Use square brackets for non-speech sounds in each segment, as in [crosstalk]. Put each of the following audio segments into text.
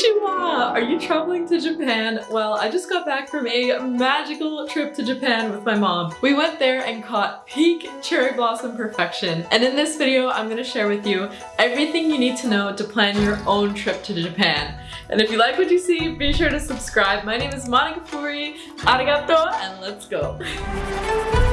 Konnichiwa! Are you traveling to Japan? Well, I just got back from a magical trip to Japan with my mom. We went there and caught peak cherry blossom perfection. And in this video, I'm going to share with you everything you need to know to plan your own trip to Japan. And if you like what you see, be sure to subscribe. My name is Monica Furi. Arigato, and let's go. [laughs]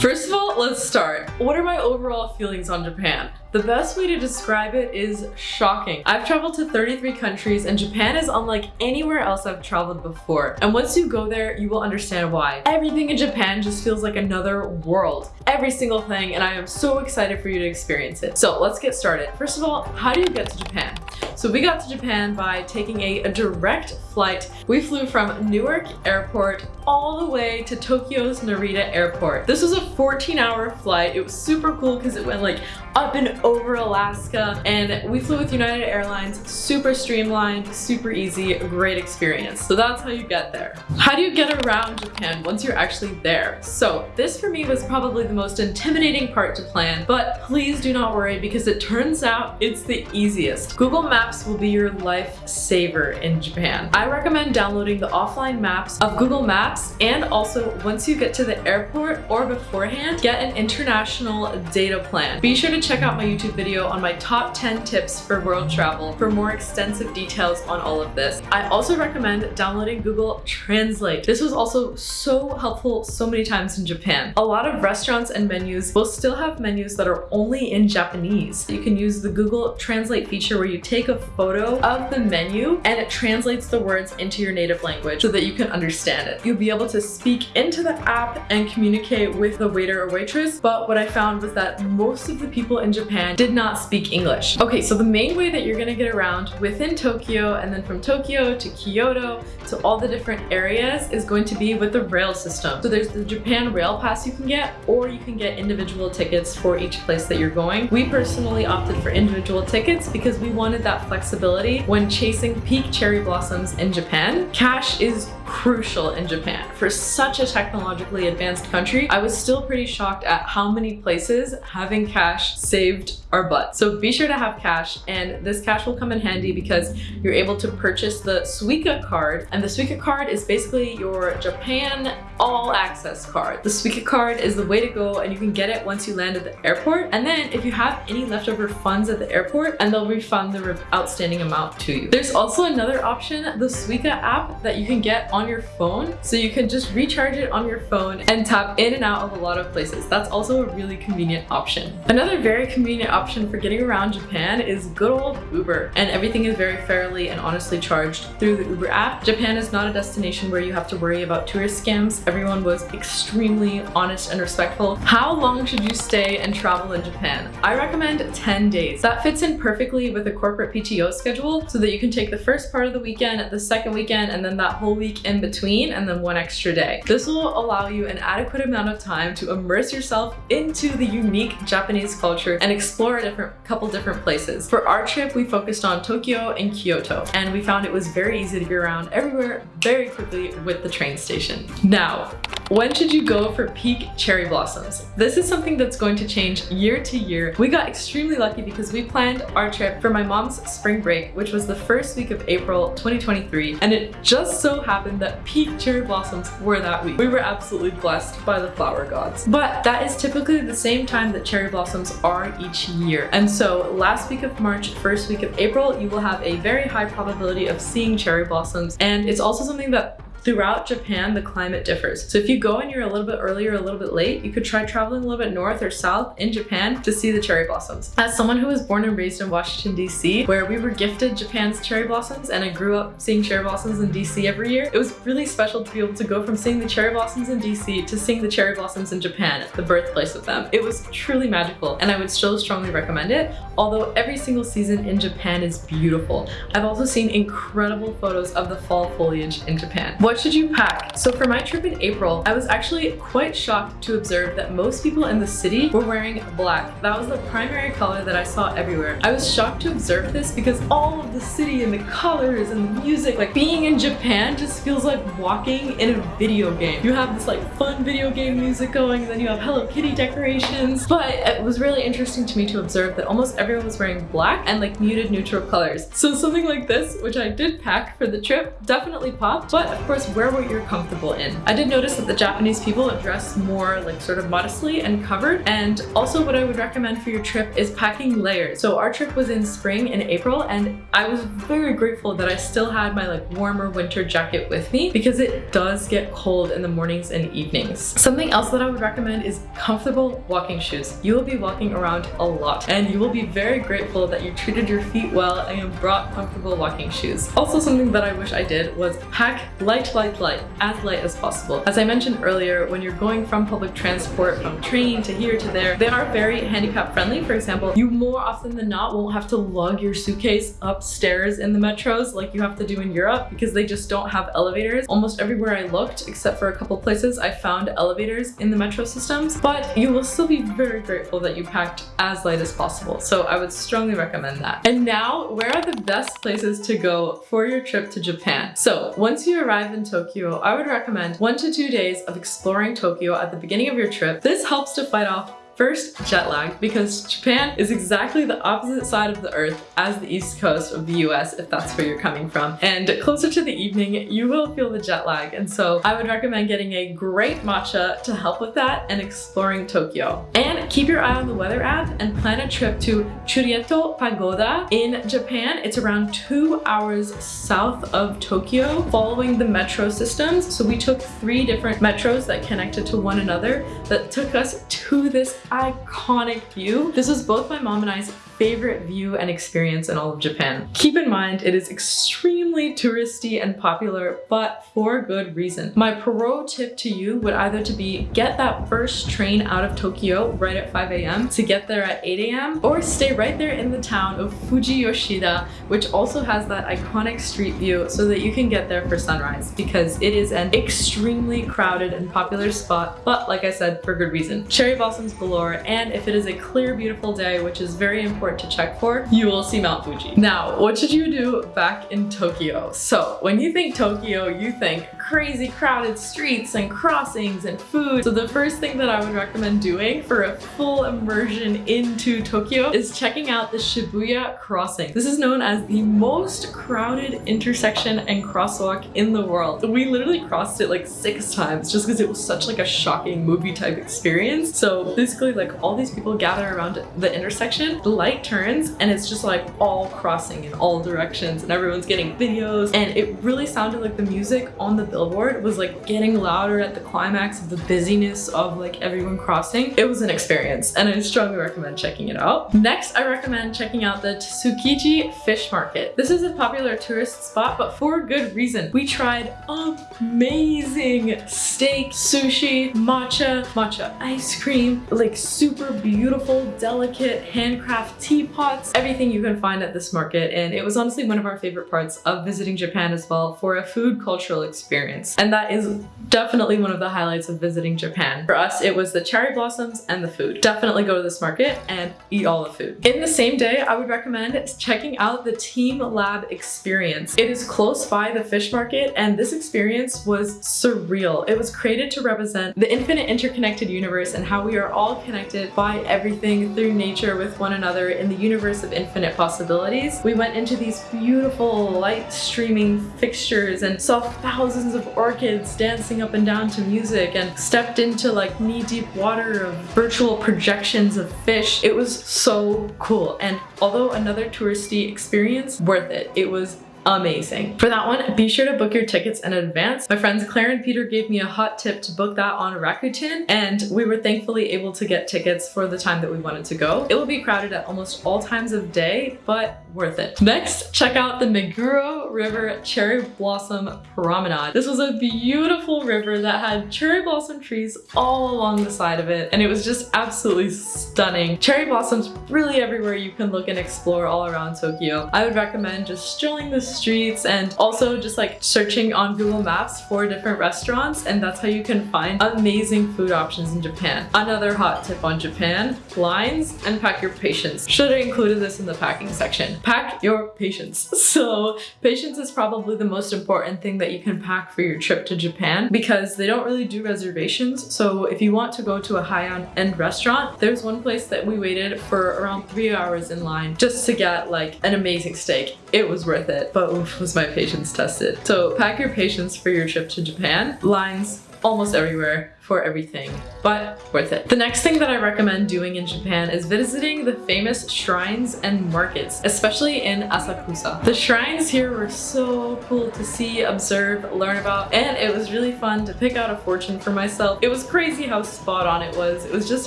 First of all, let's start. What are my overall feelings on Japan? The best way to describe it is shocking. I've traveled to 33 countries and Japan is unlike anywhere else I've traveled before. And once you go there, you will understand why. Everything in Japan just feels like another world. Every single thing and I am so excited for you to experience it. So let's get started. First of all, how do you get to Japan? So we got to Japan by taking a, a, direct flight. We flew from Newark Airport all the way to Tokyo's Narita Airport. This was a 14 hour flight. It was super cool because it went like up and over Alaska and we flew with United Airlines, super streamlined, super easy, great experience. So that's how you get there. How do you get around Japan once you're actually there? So this for me was probably the most intimidating part to plan, but please do not worry because it turns out it's the easiest. Google Maps will be your lifesaver in Japan. I recommend downloading the offline maps of Google Maps and also once you get to the airport or beforehand, get an international data plan. Be sure to check out my YouTube video on my top 10 tips for world travel for more extensive details on all of this. I also recommend downloading Google Translate. This was also so helpful so many times in Japan. A lot of restaurants and menus will still have menus that are only in Japanese. You can use the Google Translate feature where you take a photo of the menu and it translates the words into your native language so that you can understand it. You'll be able to speak into the app and communicate with the waiter or waitress, but what I found was that most of the people in Japan did not speak English. Okay, so the main way that you're gonna get around within Tokyo and then from Tokyo to Kyoto to all the different areas is going to be with the rail system. So there's the Japan Rail Pass you can get or you can get individual tickets for each place that you're going. We personally opted for individual tickets because we wanted that flexibility when chasing peak cherry blossoms in Japan. Cash is crucial in Japan. For such a technologically advanced country, I was still pretty shocked at how many places having cash saved our butt. So be sure to have cash and this cash will come in handy because you're able to purchase the Suica card and the Suica card is basically your Japan all access card. The Suica card is the way to go and you can get it once you land at the airport and then if you have any leftover funds at the airport and they'll refund the outstanding amount to you. There's also another option, the Suica app that you can get on your phone so you can just recharge it on your phone and tap in and out of a lot of places. That's also a really convenient option. Another very convenient option for getting around Japan is good old Uber and everything is very fairly and honestly charged through the Uber app. Japan is not a destination where you have to worry about tourist scams. Everyone was extremely honest and respectful. How long should you stay and travel in Japan? I recommend 10 days. That fits in perfectly with a corporate PTO schedule so that you can take the first part of the weekend, the second weekend, and then that whole week in between, and then one extra day. This will allow you an adequate amount of time to immerse yourself into the unique Japanese culture and explore a different couple different places. For our trip, we focused on Tokyo and Kyoto, and we found it was very easy to get around everywhere very quickly with the train station. Now, when should you go for peak cherry blossoms? This is something that's going to change year to year. We got extremely lucky because we planned our trip for my mom's spring break, which was the first week of April 2023, and it just so happened that peak cherry blossoms were that week. We were absolutely blessed by the flower gods. But that is typically the same time that cherry blossoms are each year. And so last week of March, first week of April, you will have a very high probability of seeing cherry blossoms. And it's also something that Throughout Japan, the climate differs. So if you go and you're a little bit early or a little bit late, you could try traveling a little bit north or south in Japan to see the cherry blossoms. As someone who was born and raised in Washington, DC, where we were gifted Japan's cherry blossoms and I grew up seeing cherry blossoms in DC every year, it was really special to be able to go from seeing the cherry blossoms in DC to seeing the cherry blossoms in Japan, the birthplace of them. It was truly magical and I would still strongly recommend it, although every single season in Japan is beautiful. I've also seen incredible photos of the fall foliage in Japan. What should you pack? So for my trip in April, I was actually quite shocked to observe that most people in the city were wearing black. That was the primary color that I saw everywhere. I was shocked to observe this because all of the city and the colors and the music, like being in Japan just feels like walking in a video game. You have this like fun video game music going and then you have Hello Kitty decorations. But it was really interesting to me to observe that almost everyone was wearing black and like muted neutral colors. So something like this, which I did pack for the trip, definitely popped. But of course, wear what you're comfortable in. I did notice that the Japanese people dress more like sort of modestly and covered. And also what I would recommend for your trip is packing layers. So our trip was in spring in April and I was very grateful that I still had my like warmer winter jacket with me because it does get cold in the mornings and evenings. Something else that I would recommend is comfortable walking shoes. You will be walking around a lot and you will be very grateful that you treated your feet well and brought comfortable walking shoes. Also something that I wish I did was pack light, light, as light as possible. As I mentioned earlier, when you're going from public transport, from train to here to there, they are very handicap friendly. For example, you more often than not won't have to lug your suitcase upstairs in the metros like you have to do in Europe because they just don't have elevators. Almost everywhere I looked, except for a couple places, I found elevators in the metro systems, but you will still be very grateful that you packed as light as possible. So I would strongly recommend that. And now, where are the best places to go for your trip to Japan? So once you arrive in Tokyo, I would recommend one to two days of exploring Tokyo at the beginning of your trip. This helps to fight off First, jet lag, because Japan is exactly the opposite side of the earth as the east coast of the US, if that's where you're coming from. And closer to the evening, you will feel the jet lag. And so I would recommend getting a great matcha to help with that and exploring Tokyo. And keep your eye on the weather app and plan a trip to Chureito Pagoda in Japan. It's around two hours south of Tokyo following the metro systems. So we took three different metros that connected to one another that took us to this iconic view. This was both my mom and I's favorite view and experience in all of Japan. Keep in mind, it is extremely touristy and popular, but for good reason. My pro tip to you would either to be get that first train out of Tokyo right at 5 a.m. to get there at 8 a.m. or stay right there in the town of Fujiyoshida, which also has that iconic street view so that you can get there for sunrise because it is an extremely crowded and popular spot, but like I said, for good reason. Cherry blossoms galore, and if it is a clear, beautiful day, which is very important to check for, you will see Mount Fuji. Now, what should you do back in Tokyo? So when you think Tokyo, you think crazy crowded streets and crossings and food. So the first thing that I would recommend doing for a full immersion into Tokyo is checking out the Shibuya crossing. This is known as the most crowded intersection and crosswalk in the world. We literally crossed it like six times just because it was such like a shocking movie type experience. So basically like all these people gather around the intersection, the light turns and it's just like all crossing in all directions and everyone's getting videos and it really sounded like the music on the billboard was like getting louder at the climax of the busyness of like everyone crossing. It was an experience and I strongly recommend checking it out. Next, I recommend checking out the Tsukiji Fish Market. This is a popular tourist spot, but for good reason. We tried amazing steak, sushi, matcha, matcha ice cream, like super beautiful, delicate, handcraft teapots, everything you can find at this market. And it was honestly one of our favorite parts of visiting Japan as well for a food cultural experience. And that is definitely one of the highlights of visiting Japan. For us, it was the cherry blossoms and the food. Definitely go to this market and eat all the food. In the same day, I would recommend checking out the teamLab experience. It is close by the fish market and this experience was surreal. It was created to represent the infinite interconnected universe and how we are all connected by everything through nature with one another in the universe of infinite possibilities. We went into these beautiful light streaming fixtures and saw thousands of orchids dancing up and down to music and stepped into like knee-deep water of virtual projections of fish. It was so cool and although another touristy experience, worth it. It was amazing. For that one, be sure to book your tickets in advance. My friends Claire and Peter gave me a hot tip to book that on Rakuten and we were thankfully able to get tickets for the time that we wanted to go. It will be crowded at almost all times of day, but worth it. Next, check out the Meguro River Cherry Blossom Promenade. This was a beautiful river that had cherry blossom trees all along the side of it and it was just absolutely stunning. Cherry blossoms really everywhere you can look and explore all around Tokyo. I would recommend just strolling the streets and also just like searching on Google Maps for different restaurants and that's how you can find amazing food options in Japan. Another hot tip on Japan, lines and pack your patience. Should have included this in the packing section. Pack your patience. [laughs] So patience is probably the most important thing that you can pack for your trip to Japan because they don't really do reservations. So if you want to go to a high-end restaurant, there's one place that we waited for around three hours in line just to get like an amazing steak. It was worth it, but oof, was my patience tested. So pack your patience for your trip to Japan. Lines almost everywhere for everything, but worth it. The next thing that I recommend doing in Japan is visiting the famous shrines and markets, especially in Asakusa. The shrines here were so cool to see, observe, learn about, and it was really fun to pick out a fortune for myself. It was crazy how spot on it was. It was just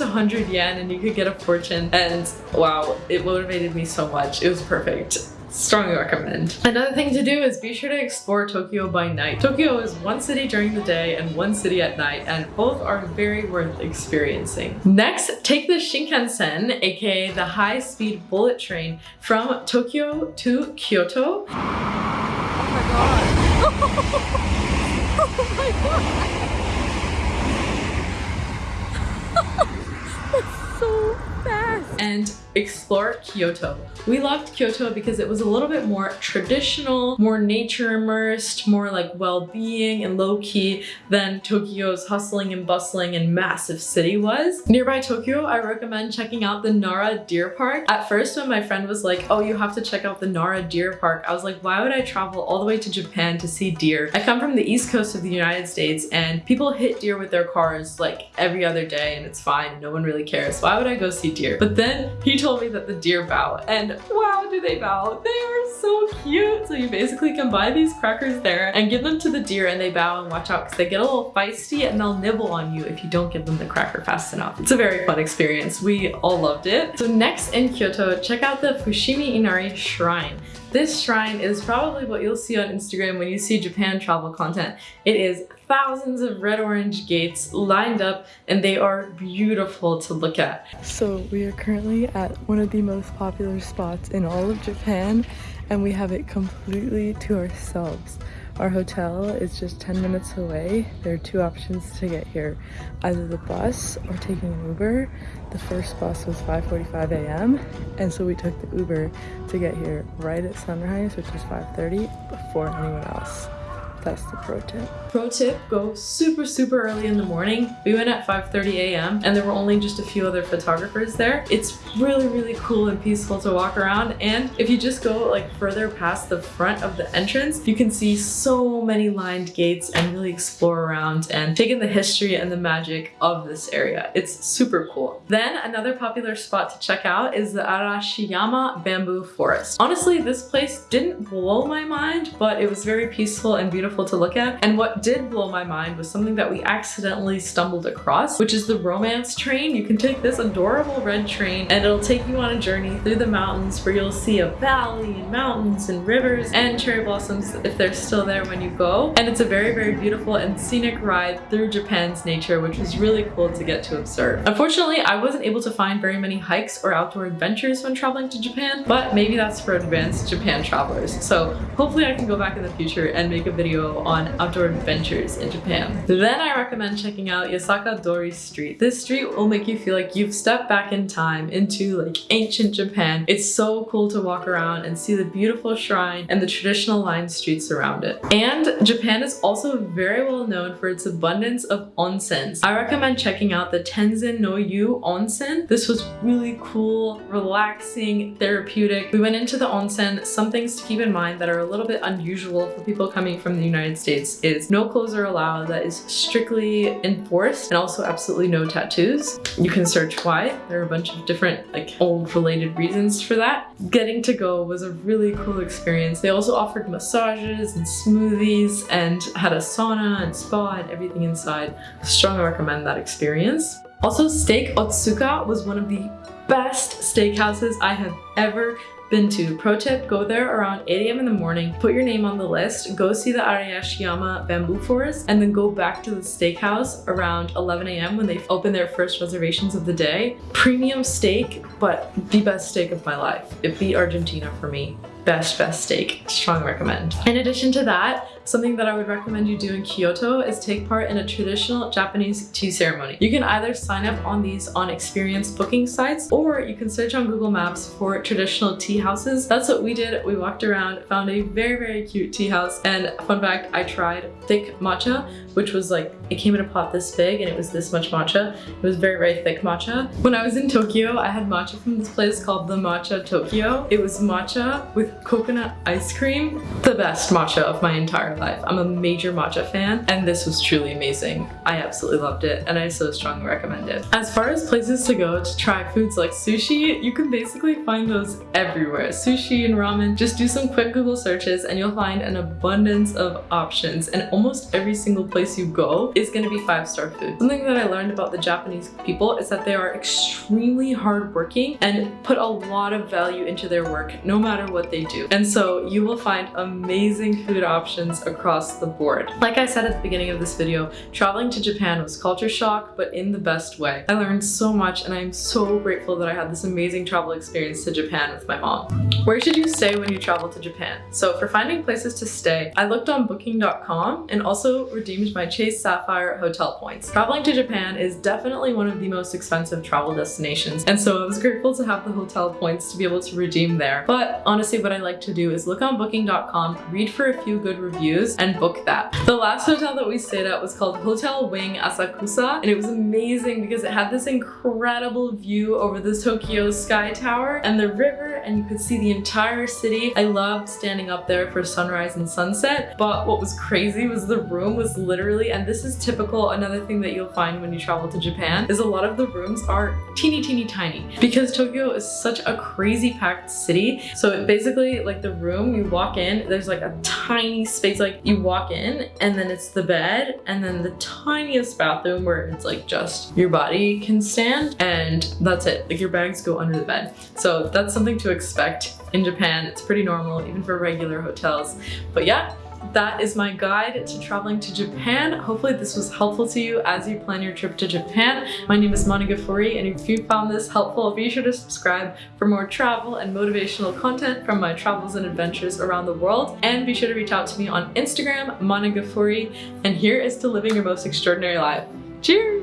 100 yen and you could get a fortune and wow, it motivated me so much. It was perfect. Strongly recommend. Another thing to do is be sure to explore Tokyo by night. Tokyo is one city during the day and one city at night and both are very worth experiencing. Next, take the Shinkansen, aka the high-speed bullet train from Tokyo to Kyoto. Oh my god. oh my god. That's so fast. And explore Kyoto. We loved Kyoto because it was a little bit more traditional, more nature immersed, more like well-being and low-key than Tokyo's hustling and bustling and massive city was. Nearby Tokyo, I recommend checking out the Nara Deer Park. At first when my friend was like, oh you have to check out the Nara Deer Park, I was like why would I travel all the way to Japan to see deer? I come from the east coast of the United States and people hit deer with their cars like every other day and it's fine, no one really cares. Why would I go see deer? But then he told me that the deer bow and wow do they bow. They are so cute. So you basically can buy these crackers there and give them to the deer and they bow and watch out because they get a little feisty and they'll nibble on you if you don't give them the cracker fast enough. It's a very fun experience. We all loved it. So next in Kyoto, check out the Fushimi Inari Shrine. This shrine is probably what you'll see on Instagram when you see Japan travel content. It is thousands of red orange gates lined up and they are beautiful to look at. So we are currently at one of the most popular spots in all of Japan and we have it completely to ourselves. Our hotel is just 10 minutes away. There are two options to get here, either the bus or taking an Uber. The first bus was 5.45 a.m. and so we took the Uber to get here right at sunrise, which is 5.30 before anyone else. That's the pro tip. Pro tip, go super, super early in the morning. We went at 5.30 a.m. and there were only just a few other photographers there. It's really, really cool and peaceful to walk around. And if you just go like further past the front of the entrance, you can see so many lined gates and really explore around and take in the history and the magic of this area. It's super cool. Then another popular spot to check out is the Arashiyama Bamboo Forest. Honestly, this place didn't blow my mind, but it was very peaceful and beautiful to look at. And what did blow my mind was something that we accidentally stumbled across, which is the romance train. You can take this adorable red train and it'll take you on a journey through the mountains where you'll see a valley and mountains and rivers and cherry blossoms if they're still there when you go. And it's a very, very beautiful and scenic ride through Japan's nature, which was really cool to get to observe. Unfortunately, I wasn't able to find very many hikes or outdoor adventures when traveling to Japan, but maybe that's for advanced Japan travelers. So hopefully I can go back in the future and make a video on outdoor adventures in Japan. Then I recommend checking out Yasaka Dori Street. This street will make you feel like you've stepped back in time into like ancient Japan. It's so cool to walk around and see the beautiful shrine and the traditional lined streets around it. And Japan is also very well known for its abundance of onsens. I recommend checking out the Tenzan no Yu Onsen. This was really cool, relaxing, therapeutic. We went into the onsen. Some things to keep in mind that are a little bit unusual for people coming from the United States is no clothes are allowed. That is strictly enforced and also absolutely no tattoos. You can search why. There are a bunch of different like old related reasons for that. Getting to go was a really cool experience. They also offered massages and smoothies and had a sauna and spa and everything inside. Strongly recommend that experience. Also, Steak Otsuka was one of the best steakhouses I have ever been to. Pro tip, go there around 8 a.m. in the morning, put your name on the list, go see the Arashiyama bamboo forest, and then go back to the steakhouse around 11 a.m. when they open their first reservations of the day. Premium steak, but the best steak of my life. It beat Argentina for me best best steak strong recommend in addition to that something that i would recommend you do in kyoto is take part in a traditional japanese tea ceremony. You can either sign up on these on experience booking sites or you can search on google maps for traditional tea houses. That's what we did. We walked around found a very very cute tea house and fun fact i tried thick matcha which was like it came in a pot this big and it was this much matcha it was very very thick matcha when i was in tokyo i had matcha from this place called the matcha tokyo it was matcha with coconut ice cream. The best matcha of my entire life. I'm a major matcha fan and this was truly amazing. I absolutely loved it and I so strongly recommend it. As far as places to go to try foods like sushi, you can basically find those everywhere. Sushi and ramen, just do some quick Google searches and you'll find an abundance of options and almost every single place you go is going to be five-star food. Something that I learned about the Japanese people is that they are extremely hardworking and put a lot of value into their work no matter what they do. And so you will find amazing food options across the board. Like I said at the beginning of this video, traveling to Japan was culture shock, but in the best way. I learned so much and I'm so grateful that I had this amazing travel experience to Japan with my mom. Where should you stay when you travel to Japan? So for finding places to stay, I looked on booking.com and also redeemed my Chase Sapphire hotel points. Traveling to Japan is definitely one of the most expensive travel destinations, and so I was grateful to have the hotel points to be able to redeem there. But honestly, what I like to do is look on booking.com, read for a few good reviews, and book that. The last hotel that we stayed at was called Hotel Wing Asakusa, and it was amazing because it had this incredible view over the Tokyo Sky Tower and the river, and you could see the entire city. I loved standing up there for sunrise and sunset, but what was crazy was the room was literally, and this is typical, another thing that you'll find when you travel to Japan, is a lot of the rooms are teeny, teeny, tiny. Because Tokyo is such a crazy packed city, so it basically like the room you walk in there's like a tiny space like you walk in and then it's the bed and then the tiniest bathroom where it's like just your body can stand and that's it. Like your bags go under the bed. So that's something to expect in Japan. It's pretty normal even for regular hotels. But yeah that is my guide to traveling to Japan. Hopefully this was helpful to you as you plan your trip to Japan. My name is Monica Gafuri and if you found this helpful, be sure to subscribe for more travel and motivational content from my travels and adventures around the world. And be sure to reach out to me on Instagram, Monica Gafuri. And here is to living your most extraordinary life. Cheers!